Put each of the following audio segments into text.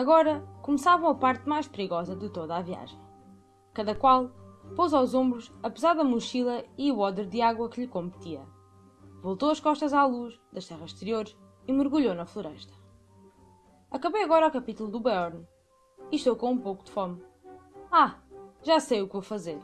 Agora começava a parte mais perigosa de toda a viagem. Cada qual pôs aos ombros a pesada mochila e o odre de água que lhe competia. Voltou as costas à luz das terras exteriores e mergulhou na floresta. Acabei agora o capítulo do Beorn e estou com um pouco de fome. Ah, já sei o que vou fazer.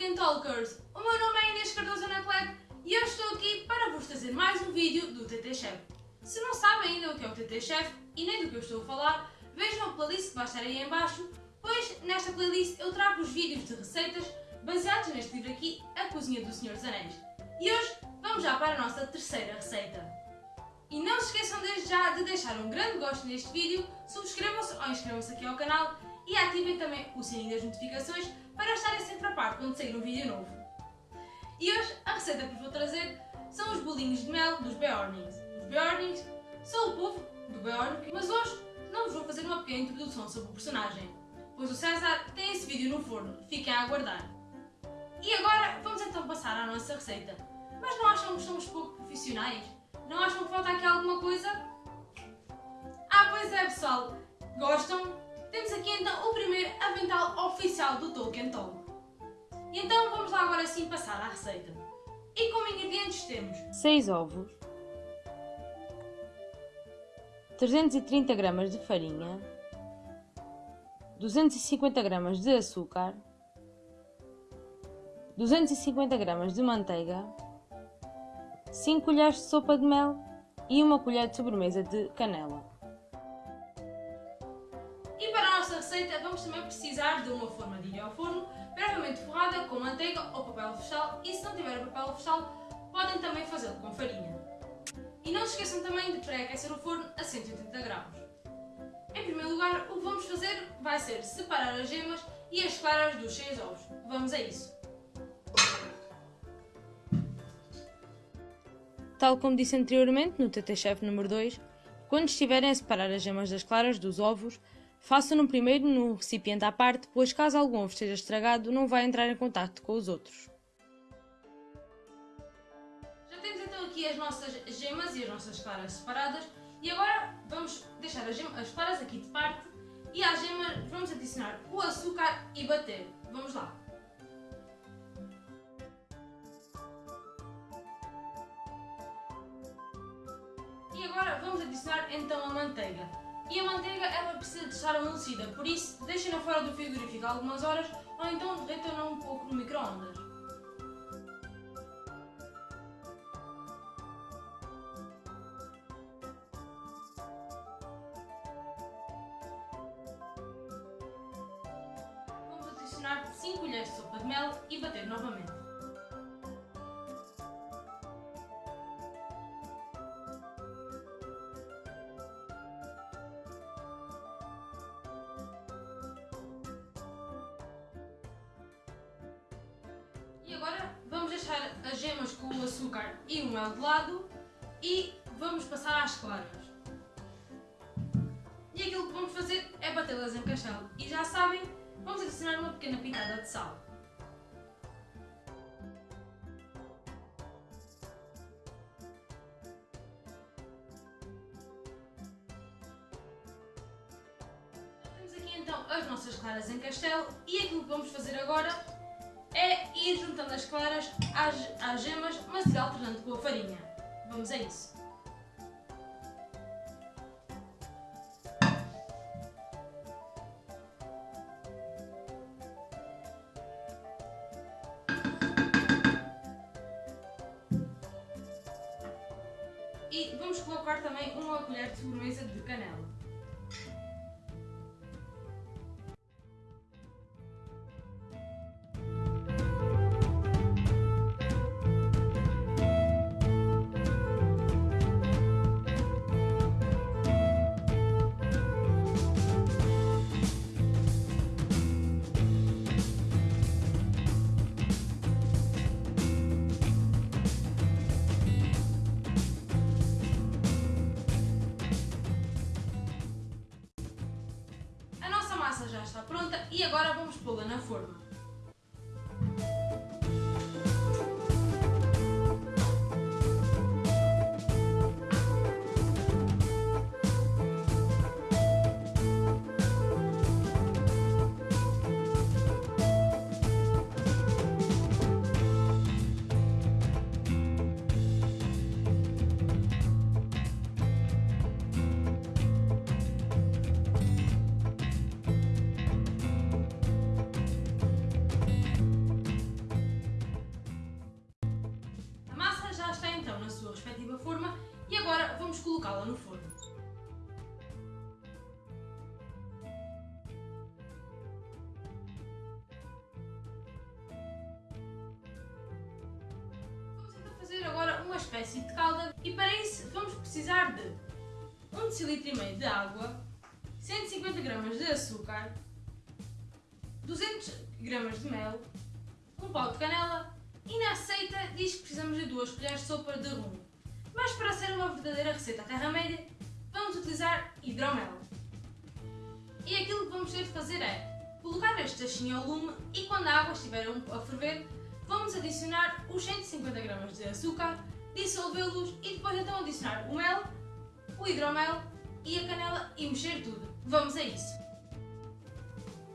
Tolkien Talkers! O meu nome é Inês Cardoso Anaclet e eu estou aqui para vos trazer mais um vídeo do TT Chef. Se não sabem ainda o que é o TT Chef e nem do que eu estou a falar, vejam a playlist que vai estar aí em baixo, pois nesta playlist eu trago os vídeos de receitas baseados neste livro aqui, A Cozinha do Senhor dos Anéis. E hoje vamos já para a nossa terceira receita. E não se esqueçam desde já de deixar um grande gosto neste vídeo, subscrevam-se ou inscrevam-se aqui ao canal e ativem também o sininho das notificações para estarem sempre a par quando sair um vídeo novo. E hoje a receita que vos vou trazer são os bolinhos de mel dos Beornings. Os Beornings são o povo do Beorn, mas hoje não vos vou fazer uma pequena introdução sobre o personagem, pois o César tem esse vídeo no forno, fiquem a aguardar. E agora vamos então passar à nossa receita. Mas não acham que somos pouco profissionais? Não acham que falta aqui alguma coisa? Ah, pois é pessoal, gostam? Temos aqui então o primeiro avental oficial do Tolkien Talk. E então vamos lá agora sim passar à receita. E como ingredientes temos 6 ovos, 330 gramas de farinha, 250 gramas de açúcar, 250 gramas de manteiga, 5 colheres de sopa de mel e uma colher de sobremesa de canela. Receita vamos também precisar de uma forma de ir ao forno, previamente forrada com manteiga ou papel vegetal e se não tiver papel vegetal podem também fazê-lo com farinha. E não se esqueçam também de pré-aquecer o forno a 180 graus. Em primeiro lugar, o que vamos fazer vai ser separar as gemas e as claras dos 6 ovos. Vamos a isso! Tal como disse anteriormente no TT Chef número 2, quando estiverem a separar as gemas das claras dos ovos, Faça-no primeiro num recipiente à parte, pois caso algum esteja estragado, não vai entrar em contato com os outros. Já temos então aqui as nossas gemas e as nossas claras separadas e agora vamos deixar as, gemas, as claras aqui de parte e às gemas vamos adicionar o açúcar e bater. Vamos lá! E agora vamos adicionar então a manteiga. E a manteiga ela precisa de estar amolecida, por isso deixem-na fora do frigorífico algumas horas ou então derretam-na um pouco no micro-ondas. Vamos adicionar 5 colheres de sopa de mel e bater novamente. O açúcar e o mel de lado e vamos passar às claras. E aquilo que vamos fazer é batê-las em castelo. E já sabem, vamos adicionar uma pequena pitada de sal. Temos aqui então as nossas claras em castelo e aquilo que vamos fazer agora é ir juntando as claras às, às gemas, mas ir alternando com a farinha. Vamos a isso. E vamos colocar também uma colher de sobremesa de canela. Agora vamos pô-la na forma. Colocá-la no forno. Vamos então fazer agora uma espécie de calda e para isso vamos precisar de 1 decilitro de água, 150 gramas de açúcar, 200 gramas de mel, um pau de canela e na receita diz que precisamos de 2 colheres de sopa de rum. Mas para verdadeira receita terra-média, vamos utilizar hidromel. E aquilo que vamos ter de fazer é colocar este tachinho ao lume e quando a água estiver a ferver, vamos adicionar os 150 gramas de açúcar, dissolvê-los e depois então adicionar o mel, o hidromel e a canela e mexer tudo. Vamos a isso!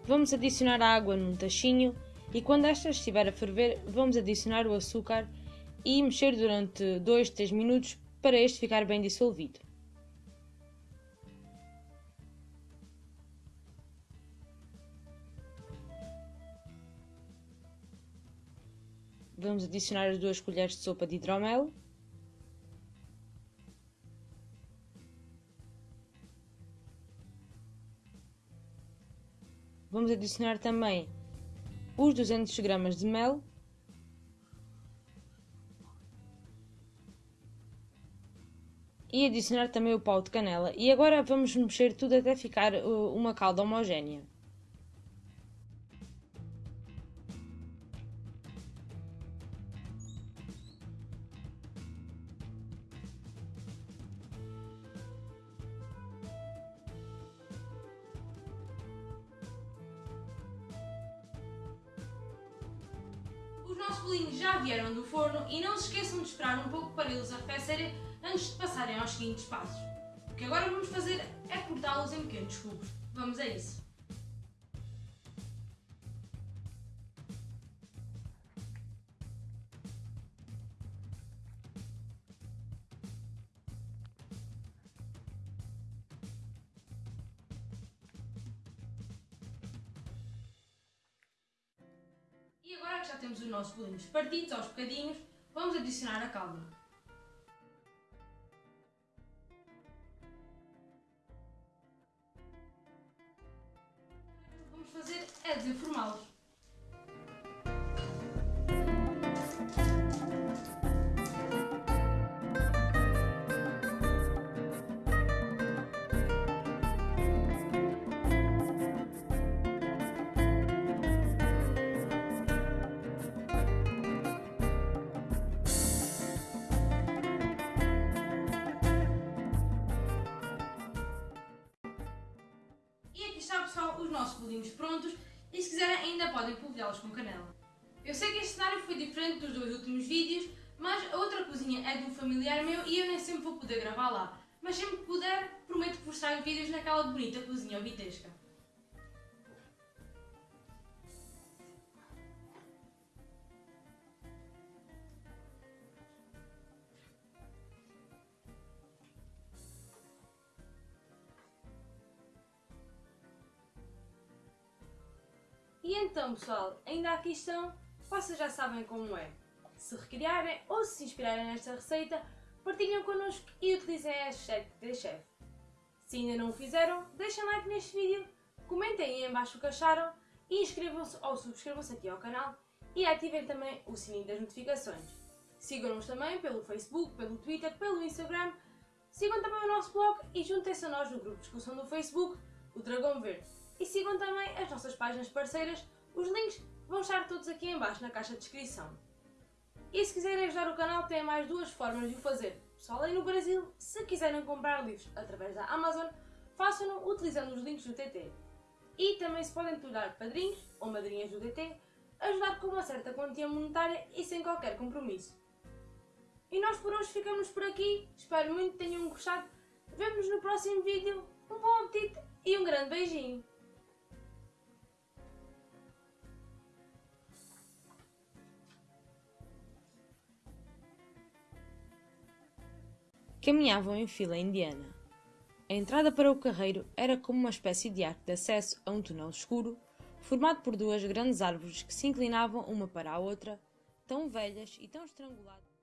Vamos adicionar a água num tachinho e quando esta estiver a ferver, vamos adicionar o açúcar e mexer durante 2, 3 minutos para este ficar bem dissolvido. Vamos adicionar as duas colheres de sopa de hidromel. Vamos adicionar também os 200 gramas de mel e adicionar também o pau de canela. E agora vamos mexer tudo até ficar uh, uma calda homogénea. Os nossos bolinhos já vieram do forno e não se esqueçam de esperar um pouco para eles arrefecerem antes de passarem aos seguintes passos. O que agora vamos fazer é cortá-los em pequenos cubos. Vamos a isso! que já temos os nossos bolinhos partidos aos bocadinhos, vamos adicionar a calda. Fazer é desenformá-los. Prontos e se quiserem ainda podem polvilhá-los com canela. Eu sei que este cenário foi diferente dos dois últimos vídeos, mas a outra cozinha é de um familiar meu e eu nem sempre vou poder gravar lá. Mas sempre que puder, prometo que vos trago vídeos naquela bonita cozinha obitesca. Então, pessoal, ainda aqui estão, vocês já sabem como é. Se recriarem ou se inspirarem nesta receita, partilhem connosco e utilizem a hashtag TTChef. Se ainda não o fizeram, deixem like neste vídeo, comentem aí em baixo o que acharam e inscrevam-se ou subscrevam-se aqui ao canal e ativem também o sininho das notificações. Sigam-nos também pelo Facebook, pelo Twitter, pelo Instagram, sigam também o nosso blog e juntem-se a nós no grupo de discussão do Facebook, o Dragão Verde. E sigam também as nossas páginas parceiras, os links vão estar todos aqui em baixo na caixa de descrição. E se quiserem ajudar o canal, tem mais duas formas de o fazer. Pessoal aí no Brasil, se quiserem comprar livros através da Amazon, façam-no utilizando os links do TT. e também se podem tornar padrinhos ou madrinhas do TT, ajudar com uma certa quantia monetária e sem qualquer compromisso. E nós por hoje ficamos por aqui, espero muito que tenham gostado. Vemo-nos no próximo vídeo, um bom apetite e um grande beijinho! Caminhavam em fila indiana. A entrada para o carreiro era como uma espécie de arco de acesso a um túnel escuro, formado por duas grandes árvores que se inclinavam uma para a outra, tão velhas e tão estranguladas.